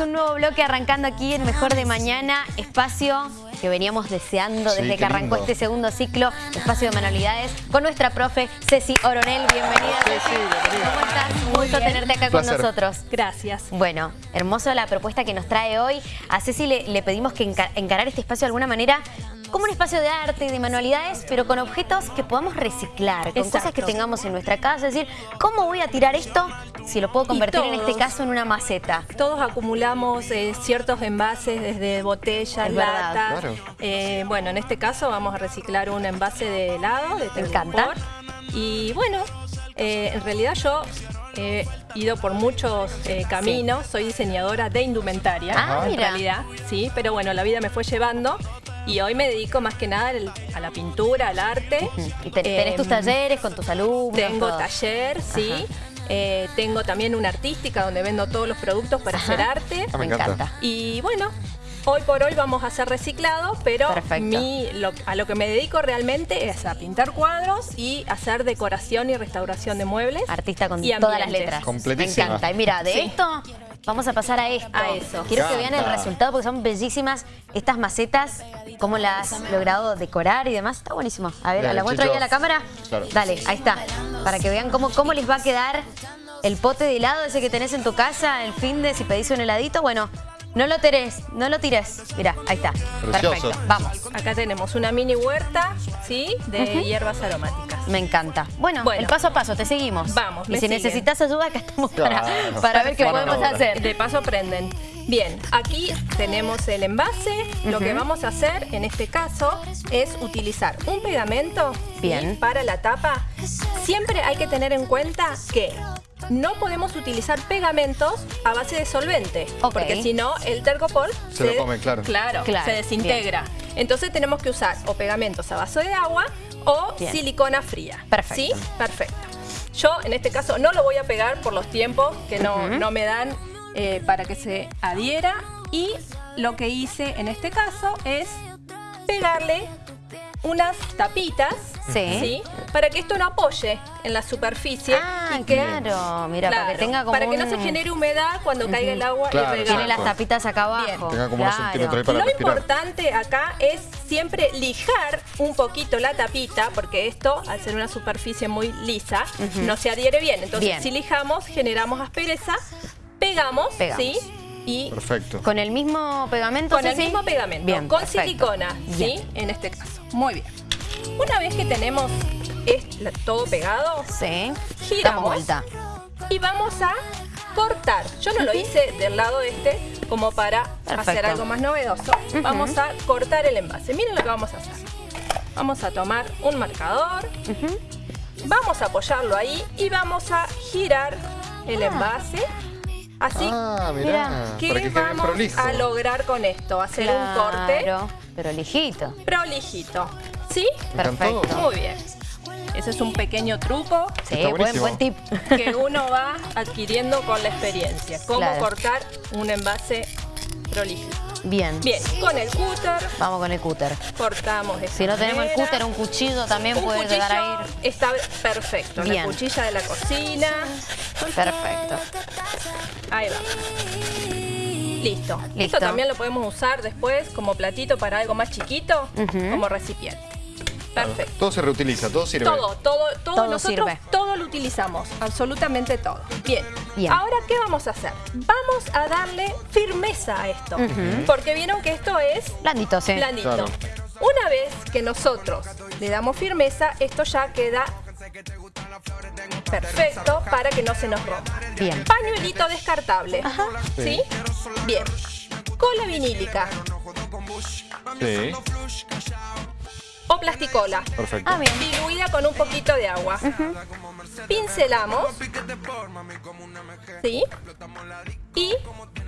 un nuevo bloque arrancando aquí en Mejor de Mañana, espacio que veníamos deseando desde Sí, que qué arrancó lindo. este segundo ciclo, espacio de manualidades, con nuestra profe Ceci Oronel. Bienvenida, Ceci, Ceci. bienvenida. ¿Cómo estás? Un Muy gusto bien. tenerte acá Un con placer. nosotros. Gracias. Bueno, hermoso la propuesta que nos trae hoy. A Ceci le, le pedimos que enca- encarar este espacio de alguna manera como un espacio de arte y de manualidades, pero con objetos que podamos reciclar, con cosas que Exacto. tengamos en nuestra casa. Es decir, ¿cómo voy a tirar esto si lo puedo convertir en este todos. caso en una maceta? Todos acumulamos eh, ciertos envases desde botellas, latas. Claro. Eh, bueno, en este caso vamos a reciclar un envase de helado, de Me encanta. Y bueno, eh, en realidad yo he ido por muchos eh, caminos, soy diseñadora de indumentaria, Ah, en mira. realidad, sí, pero bueno, la vida me fue llevando y hoy me dedico más que nada a la pintura, al arte. Y te- tenés tus Em, talleres con tus alumnos. Tengo todo. taller, sí. Eh, tengo también una artística donde vendo todos los productos para Ajá. hacer arte. Ah, Me me encanta. encanta. Y bueno, hoy por hoy vamos a hacer reciclado, pero mi- lo- a lo que me dedico realmente es a pintar cuadros y hacer decoración y restauración de muebles. Artista con y todas las letras. Completísima. Me encanta. Y mira, de Sí. esto vamos a pasar a esto. A eso. Quiero que vean el resultado porque son bellísimas estas macetas, cómo las has logrado decorar y demás. Está buenísimo. A ver, Bien, ¿la muestro ahí a la cámara? Claro. Dale, ahí está. Para que vean cómo, cómo les va a quedar el pote de helado ese que tenés en tu casa, el fin de si pedís un heladito. Bueno, no lo tires, no lo tires. Mira, ahí está. Precioso. Perfecto. Vamos. Acá tenemos una mini huerta, ¿sí? De hierbas aromáticas. Me encanta. Bueno, Bueno. el paso a paso, te seguimos. Vamos, Y me si siguen. necesitas ayuda, acá estamos para, Claro. para ver qué podemos hacer. De paso aprenden. Bien, aquí tenemos el envase. Lo que vamos a hacer en este caso es utilizar un pegamento ¿sí? Bien. para la tapa. Siempre hay que tener en cuenta que no podemos utilizar pegamentos a base de solvente, porque si no el tergopol Se lo come, claro. Claro, Claro, se desintegra. Entonces tenemos que usar o pegamentos a base de agua o Bien. silicona fría. Perfecto. ¿Sí? Perfecto. Yo en este caso no lo voy a pegar por los tiempos que no, no me dan eh, para que se adhiera y lo que hice en este caso es pegarle unas tapitas Sí. para que esto no apoye en la superficie Ah, y que claro, mira, para que Claro, tenga como para que no se genere humedad cuando caiga el agua Claro, y Tiene regale. las tapitas acá abajo. Bien. Tenga como unos centímetros ahí para Lo respirar. importante acá es siempre lijar un poquito la tapita, porque esto, al ser una superficie muy lisa, no se adhiere bien. Entonces, Bien. si lijamos, generamos aspereza, pegamos, Pegamos. ¿sí? Y Perfecto. Con el mismo pegamento, con el mismo pegamento, Bien, con perfecto. silicona, ¿sí? Bien. En este caso. Muy bien. Una vez que tenemos todo pegado, Sí. Giramos. Damos vuelta. y vamos a cortar. Yo no lo hice del lado este como para Perfecto. hacer algo más novedoso. Vamos a cortar el envase. Miren lo que vamos a hacer. Vamos a tomar un marcador, vamos a apoyarlo ahí y vamos a girar el envase. Así Ah, Mirá, que vamos a lograr con esto, hacer un corte Claro, pero lijito. prolijito. ¿Sí? Me encantó. Perfecto. Muy bien. Ese es un pequeño truco Sí, Está buen, buenísimo. buen tip. que uno va adquiriendo con la experiencia. Cómo Claro. cortar un envase prolijo. Bien. Bien, con el cúter Vamos con el cúter. cortamos de esta Si no tenemos el manera. cúter, un cuchillo también Un puede llegar a ir. está perfecto. Bien. La cuchilla de la cocina. Perfecto. Ahí va. Listo. Listo. Esto también lo podemos usar después como platito para algo más chiquito, Ujú. como recipiente. Perfecto. Todo se reutiliza, todo sirve. Todo, todo, todo, Todo nosotros sirve. todo lo utilizamos, absolutamente todo. Bien. Bien. Ahora, ¿qué vamos a hacer? Vamos a darle firmeza a esto. Porque vieron que esto es Blandito, sí. blandito. Claro. Una vez que nosotros le damos firmeza, esto ya queda perfecto para que no se nos rompa. Bien. Pañuelito descartable. ¿Sí? Bien. Cola vinílica Sí, plasticola. perfecto. Ah, bien. diluida con un poquito de agua. Pincelamos. ¿Sí? Y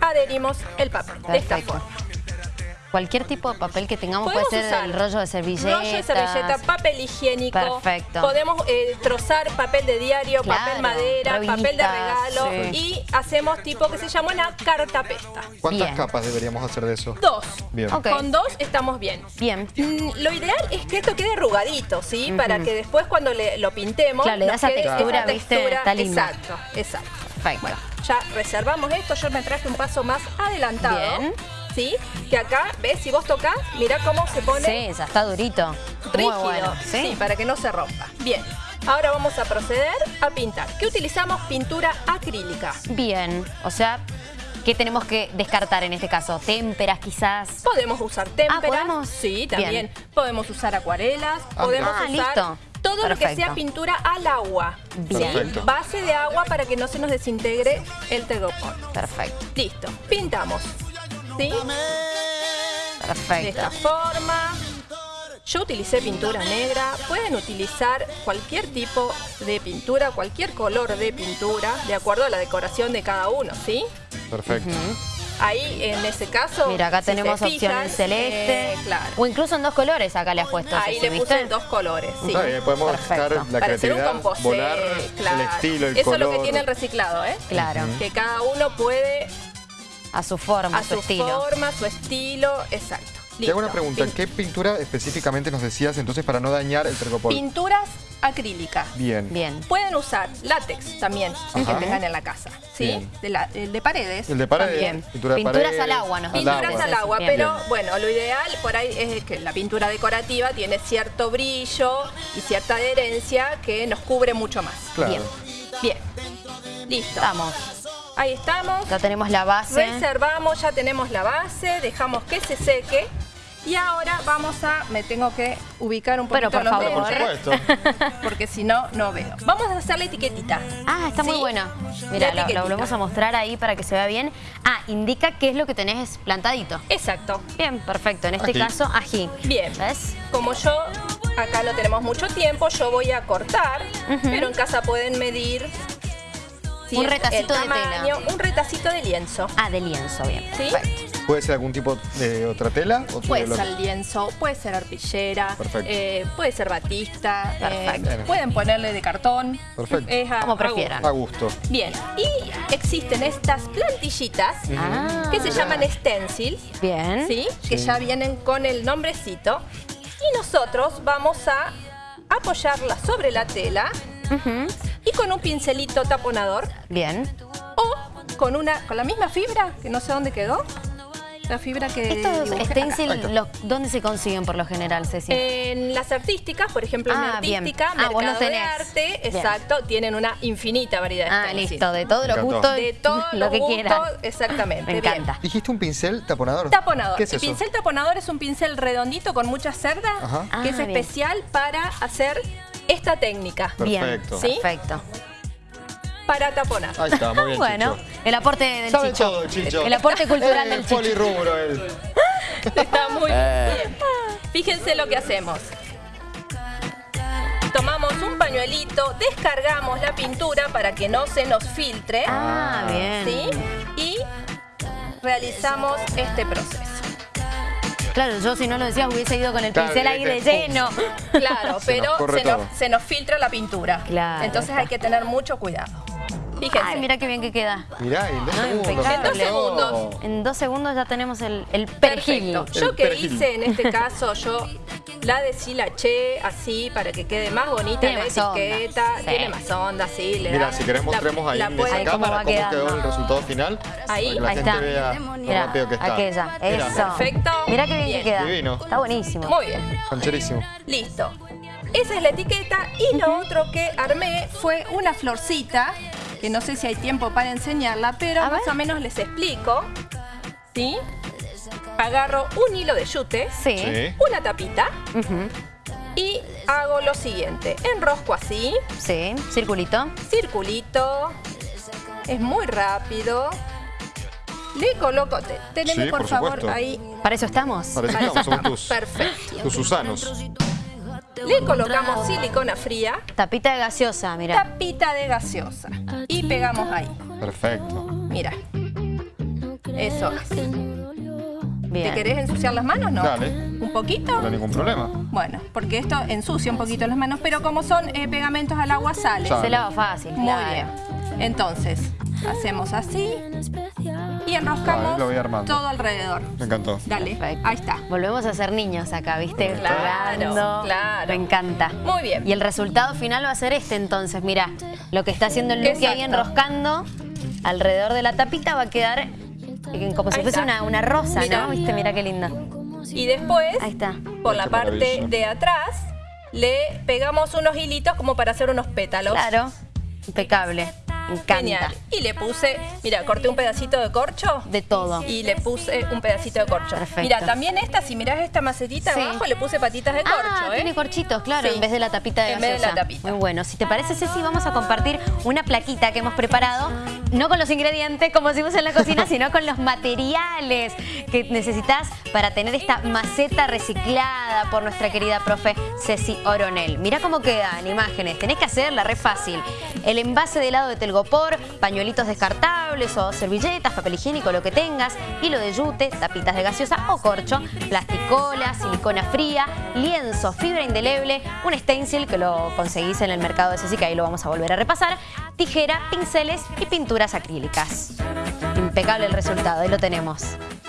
adherimos el papel de esta forma. Cualquier tipo de papel que tengamos puede ser usar el rollo de servilleta. Rollo de servilleta, papel higiénico. Perfecto. Podemos eh, trozar papel de diario, Claro, papel madera, papel de regalo. sí. Y hacemos tipo que se llama una cartapesta. ¿Cuántas Bien. capas deberíamos hacer de eso? Dos. Bien. Con dos estamos bien. Bien. Mm, Lo ideal es que esto quede arrugadito, ¿sí? Para que después cuando le- lo pintemos... Claro, le da esa textura, esa ¿viste? Está lindo. Exacto, exacto. Perfecto. Bueno, ya reservamos esto. Yo me traje un paso más adelantado. Bien. ¿Sí? Que acá, ¿ves? Si vos tocas, mira cómo se pone Sí, ya está durito. Muy rígido. bueno. Sí. ¿Sí? para que no se rompa. Bien. Ahora vamos a proceder a pintar. ¿Qué utilizamos? Pintura acrílica. Bien. O sea, ¿qué tenemos que descartar en este caso? Témperas quizás. Podemos usar témperas. ¿podemos? Sí, también. Bien. Podemos usar acuarelas. Ah, podemos ah, usar listo. todo lo que sea pintura al agua. Bien. Base de agua para que no se nos desintegre el tegopor. Perfecto. Listo. Pintamos. ¿Sí? De Perfecto. esta forma. Yo utilicé pintura negra. Pueden utilizar cualquier tipo de pintura, cualquier color de pintura, de acuerdo a la decoración de cada uno, ¿sí? Perfecto. Ahí, en ese caso, Mira, acá si tenemos opción fijan, en celeste. eh, claro. O incluso en dos colores acá le has puesto. Ahí le puse en dos colores, sí. Bien, podemos Perfecto. buscar la Para hacer un creatividad, composé, volar claro. el estilo, el Eso color. es lo que tiene el reciclado, ¿eh? Claro. Que cada uno puede A su forma, a a su su estilo. forma, su estilo, exacto. Te hago una Listo. pregunta, ¿qué pintura específicamente nos decías entonces para no dañar el tergopol? Pinturas acrílicas. Bien. Bien. Pueden usar látex también, que Ajá. tengan en la casa, ¿sí? De la- el de paredes. El de paredes, También. pintura de Pinturas paredes, al agua, nos. Pinturas al agua, pero Bien. bueno, lo ideal por ahí es que la pintura decorativa tiene cierto brillo y cierta adherencia que nos cubre mucho más. Claro. Bien. Bien, listo. Estamos. Ahí estamos. Ya tenemos la base. Reservamos, ya tenemos la base, dejamos que se seque. Y ahora vamos a, me tengo que ubicar un Pero, poquito por los favor. Por lentes, supuesto. porque si no, no veo. Vamos a hacer la etiquetita. Ah, está muy. La Mira, lo, volvemos a mostrar ahí para que se vea bien. Ah, indica qué es lo que tenés plantadito. Exacto. Bien, perfecto. En este Ají. caso, ají. Bien. ¿Ves? Como yo acá no tenemos mucho tiempo, yo voy a cortar, pero en casa pueden medir Un retacito de tela. Un retacito de lienzo. Ah, de lienzo, bien. ¿Sí? Perfecto. ¿Puede ser algún tipo de otra tela? o Puede ser lienzo, puede ser arpillera, Perfecto. eh, puede ser batista, eh, Perfecto. pueden ponerle de cartón. Perfecto. Es a- Como prefieran. A gusto. Bien, y existen estas plantillitas Ah, que se llaman stencil, bien. ¿sí? Que ya vienen con el nombrecito. Y nosotros vamos a apoyarla sobre la tela Ujú. Y con un pincelito taponador Bien. o con una con la misma fibra, que no sé dónde quedó. La fibra que Estos stencil, los- ¿dónde se consiguen por lo general, Ceci? En las artísticas, por ejemplo, en Ah, bien. artística, Ah, vos mercado de arte, Bien. exacto, tienen una infinita variedad de ah, stencil. listo. De todos los Me encantó. gustos. De todo lo que quieran. exactamente. Me bien. encanta. ¿Dijiste un pincel taponador? Taponador. ¿Qué es el eso? pincel taponador es un pincel redondito con muchas cerdas, Ajá. que Ah, es bien. especial para hacer esta técnica, Bien. Perfecto. ¿Sí? Perfecto. para taponar. Ahí está, muy bien, Bueno, Chicho. el aporte del Sabe Chicho. todo, Chicho. El aporte cultural Eh, del Chicho. polirrubro él. Está muy Eh. bien. Fíjense lo que hacemos. Tomamos un pañuelito, descargamos la pintura para que no se nos filtre. Ah, bien. ¿Sí? Y realizamos este proceso. Claro, yo si no lo decías hubiese ido con el Claro, pincel ahí de lleno. Claro, Se pero nos se nos, todo. se nos filtra la pintura. Claro, Entonces está. hay que tener mucho cuidado. Fíjense. Ay, mira qué bien que queda. Mirá, en dos No, segundos. En dos segundos. En dos segundos ya tenemos el, el perejil. Perfecto. El Yo que perejil. hice en este caso, yo la deshilaché así para que quede más bonita Tiene la más onda. etiqueta. Sí. Tiene más onda, sí. Le Mira, da- si querés la- mostremos ahí la en esa cómo cámara cómo quedó el resultado final. Ahí. para que la Ahí gente está. vea lo Mira, rápido que está. aquella. Mira, Eso. Perfecto. Mira qué bien, Bien. que queda. Divino. Está buenísimo. Muy bien. Cancherísimo. Listo. Esa es la etiqueta y lo otro que armé fue una florcita, que no sé si hay tiempo para enseñarla, pero A más ver. o menos les explico. ¿Sí? Agarro un hilo de yute, Sí. Sí. una tapita y hago lo siguiente. Enrosco así, Sí. Circulito. circulito, es muy rápido. Le coloco, te- teneme Sí, por, por favor ahí. Para eso estamos. Para eso estamos, somos tus, Perfecto. tus Susanos. Le colocamos silicona fría, Tapita de gaseosa, mira. tapita de gaseosa y pegamos ahí. Perfecto. Mira. Eso es. ¿Te querés ensuciar las manos? No. Dale. ¿Un poquito? No hay ningún problema. Bueno, porque esto ensucia un poquito las manos, pero como son eh, pegamentos al agua, sale. Sale. Se lava fácil, Muy claro. bien. Entonces, hacemos así y enroscamos lo voy armando. todo alrededor. Me encantó. Dale, Perfecto. ahí está. Volvemos a ser niños acá, ¿viste? Claro, Jugando. claro. Me encanta. Muy bien. Y el resultado final va a ser este entonces, mira. Lo que está haciendo el Lucky ahí enroscando. alrededor de la tapita va a quedar como si fuese una, una rosa, Mira. ¿no? ¿Viste? Mira qué linda. Y después, Ahí está. por la parte de atrás, le pegamos unos hilitos como para hacer unos pétalos. Claro, impecable. Encanta. Genial. Y le puse, mira, corté un pedacito de corcho. De todo. Y le puse un pedacito de corcho. Perfecto. Mira, también esta, si mirás esta macetita Sí. abajo, le puse patitas de corcho, ah, ¿eh? tiene corchitos, claro, Sí. en vez de la tapita de En vez de la tapita. Muy bueno. Si te parece, Ceci, vamos a compartir una plaquita que hemos preparado, no con los ingredientes, como decimos en la cocina, sino con los materiales que necesitas para tener esta maceta reciclada por nuestra querida profe Ceci Oronel. Mira cómo quedan imágenes. Tenés que hacerla, re fácil. El envase de helado de telgopor, pañuelitos descartables o servilletas, papel higiénico, lo que tengas, hilo de yute, tapitas de gaseosa o corcho, plasticola, silicona fría, lienzo, fibra indeleble, un stencil que lo conseguís en el mercado de Ceci, que ahí lo vamos a volver a repasar, tijera, pinceles y pinturas acrílicas. Impecable el resultado, ahí lo tenemos.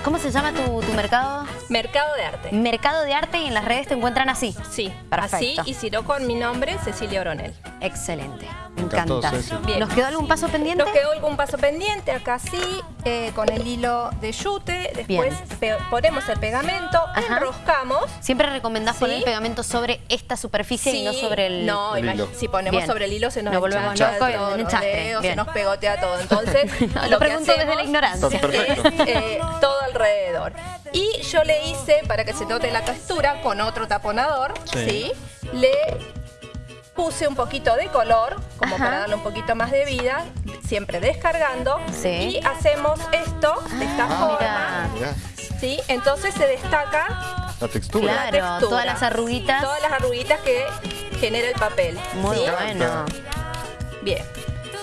¿Cómo se llama tu, tu mercado? Mercado de arte. Mercado de Arte y en las redes te encuentran así. Sí, Perfecto. así y si no con mi nombre, Cecilia Oronel. Excelente. Me encanta. Bien. ¿Nos quedó algún paso pendiente? Nos quedó algún paso pendiente, acá sí, eh, con el hilo de yute, después ponemos el pegamento, Ajá. enroscamos. Siempre recomendás poner Sí. el pegamento sobre esta superficie y no Sí, sobre el... No, el hilo. si ponemos Bien. sobre el hilo se nos Nos volvemos locos se nos pegotea todo. Entonces, Lo lo que pregunto desde la ignorancia. Es eh, todo alrededor. Y yo le hice, para que se note la textura, con otro taponador, Sí. ¿sí? Le puse un poquito de color, como Ajá. para darle un poquito más de vida, siempre descargando. Sí. Y hacemos esto de esta Ah, forma, Mirá, ¿sí? Entonces se destaca la textura. Claro. la textura. todas las arruguitas. Todas las arruguitas que genera el papel. Muy ¿sí? bueno. Bien.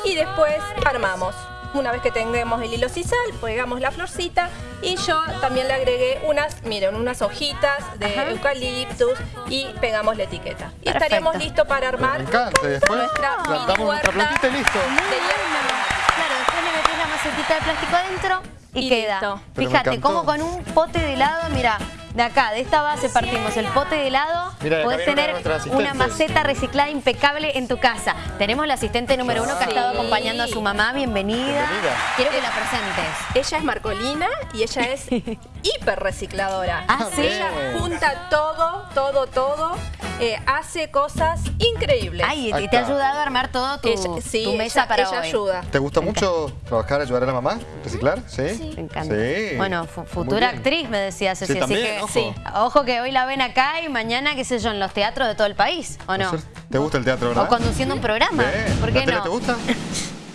Y después armamos. Una vez que tengamos el hilo sisal, pegamos la florcita y yo también le agregué unas, miren, unas hojitas de Ajá. eucaliptus y pegamos la etiqueta. Y Perfecto. estaríamos listos para armar encanta. Después nuestra mini plantamos nuestra huerta plantita y listo. hierba. Claro, después le metés la macetita de plástico adentro y, Y queda. Fíjate, como con un pote de helado, mira, de acá, de esta base partimos el pote de helado, Mira, podés tener una maceta reciclada impecable en tu casa. Tenemos la asistente número uno que ha Sí. estado acompañando a su mamá, bienvenida. Bienvenida. Quiero que la presentes. Ella es Marcolina y ella es hiper recicladora. Ah, ¿sí? Ella junta todo, todo, todo. eh, hace cosas increíbles. Ay, Ahí te, ha ayudado a armar todo tu, Ella- sí, tu mesa ella- para ella hoy. ayuda. ¿Te gusta mucho trabajar, ayudar a la mamá? ¿Reciclar? ¿Sí? Me encanta. Sí. Bueno, futura actriz, me decía Ceci. Sí, así también, que, ojo. sí. Ojo que hoy la ven acá y mañana, qué sé yo, en los teatros de todo el país, ¿o no? ¿Te gusta el teatro, verdad? O conduciendo un programa. Bien. ¿Por qué ¿La tele no? te gusta?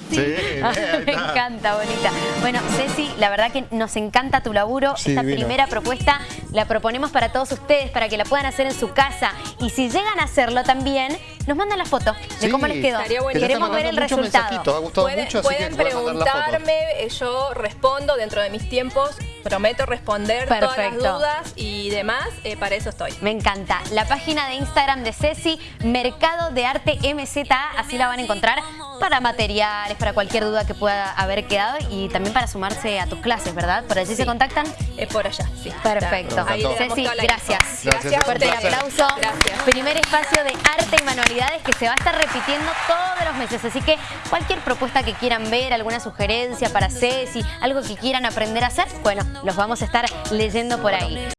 Sí, Me encanta, bonita. Bueno, Ceci, la verdad que nos encanta tu laburo. Sí, Esta divino. primera propuesta la proponemos para todos ustedes, para que la puedan hacer en su casa. Y si llegan a hacerlo también, nos mandan la foto de Sí, cómo les quedó. Queremos ver el resultado. Ha gustado Pueden, mucho, así pueden que preguntarme, eh, yo respondo dentro de mis tiempos, prometo responder todas las dudas y demás, eh, para eso estoy. Me encanta. La página de Instagram de Ceci, Mercado de Arte MZA, así la van a encontrar para materiales, para cualquier duda que pueda haber quedado y también para sumarse a tus clases, ¿verdad? ¿Por allí se contactan? Es por allá, sí. Perfecto. Ahí Ceci, gracias. Gracias, Fuerte el aplauso. Gracias. Primer espacio de arte y manualidades que se va a estar repitiendo todos los meses. Así que cualquier propuesta que quieran ver, alguna sugerencia para Ceci, algo que quieran aprender a hacer, bueno, los vamos a estar leyendo por ahí.